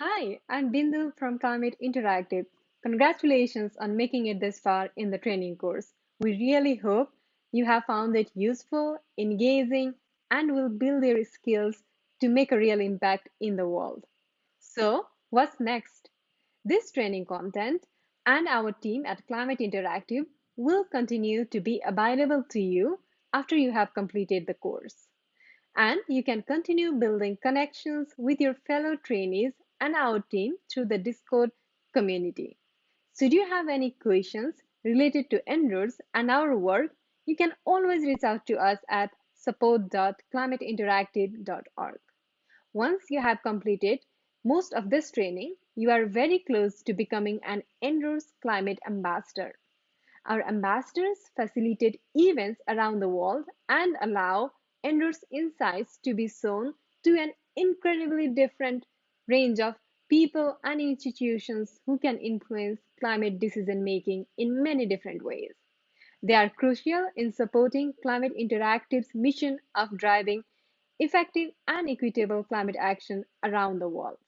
Hi, I'm Bindu from Climate Interactive. Congratulations on making it this far in the training course. We really hope you have found it useful, engaging, and will build your skills to make a real impact in the world. So, what's next? This training content and our team at Climate Interactive will continue to be available to you after you have completed the course. And you can continue building connections with your fellow trainees and our team through the Discord community. Should you have any questions related to En-ROADS and our work, you can always reach out to us at support.climateinteractive.org. Once you have completed most of this training, you are very close to becoming an En-ROADS Climate Ambassador. Our ambassadors facilitate events around the world and allow En-ROADS insights to be shown to an incredibly different range of people and institutions who can influence climate decision making in many different ways. They are crucial in supporting Climate Interactive's mission of driving effective and equitable climate action around the world.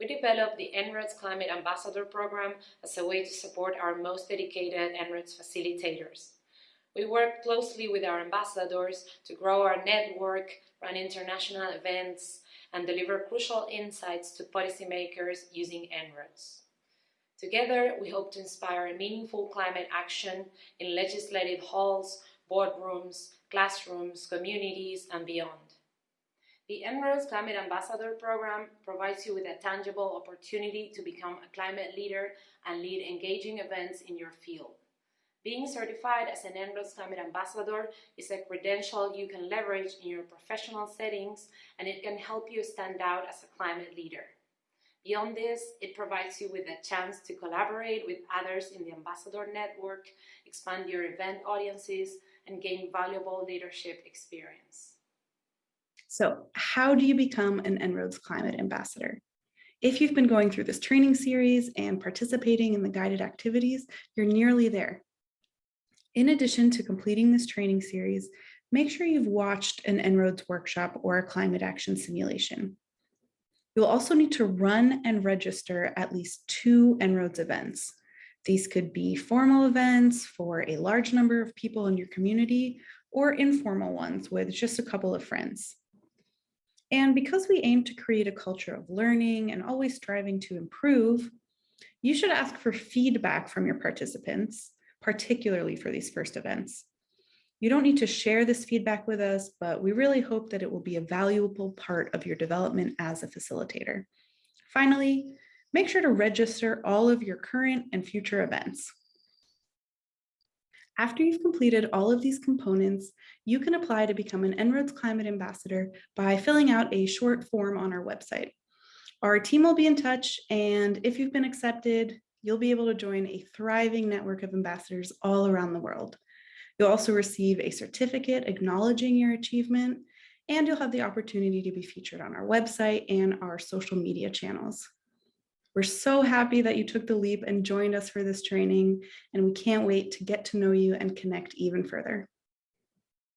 We developed the En-ROADS Climate Ambassador Program as a way to support our most dedicated En-ROADS facilitators. We work closely with our ambassadors to grow our network, run international events, and deliver crucial insights to policymakers using En-ROADS. Together, we hope to inspire meaningful climate action in legislative halls, boardrooms, classrooms, communities, and beyond. The En-ROADS Climate Ambassador Program provides you with a tangible opportunity to become a climate leader and lead engaging events in your field. Being certified as an En-ROADS Climate Ambassador is a credential you can leverage in your professional settings and it can help you stand out as a climate leader. Beyond this, it provides you with a chance to collaborate with others in the Ambassador Network, expand your event audiences, and gain valuable leadership experience. So how do you become an En-ROADS Climate Ambassador? If you've been going through this training series and participating in the guided activities, you're nearly there. In addition to completing this training series, make sure you've watched an En-ROADS workshop or a climate action simulation. You'll also need to run and register at least two En-ROADS events. These could be formal events for a large number of people in your community or informal ones with just a couple of friends. And because we aim to create a culture of learning and always striving to improve, you should ask for feedback from your participants particularly for these first events. You don't need to share this feedback with us, but we really hope that it will be a valuable part of your development as a facilitator. Finally, make sure to register all of your current and future events. After you've completed all of these components, you can apply to become an En-ROADS Climate Ambassador by filling out a short form on our website. Our team will be in touch, and if you've been accepted, you'll be able to join a thriving network of ambassadors all around the world. You'll also receive a certificate acknowledging your achievement, and you'll have the opportunity to be featured on our website and our social media channels. We're so happy that you took the leap and joined us for this training, and we can't wait to get to know you and connect even further.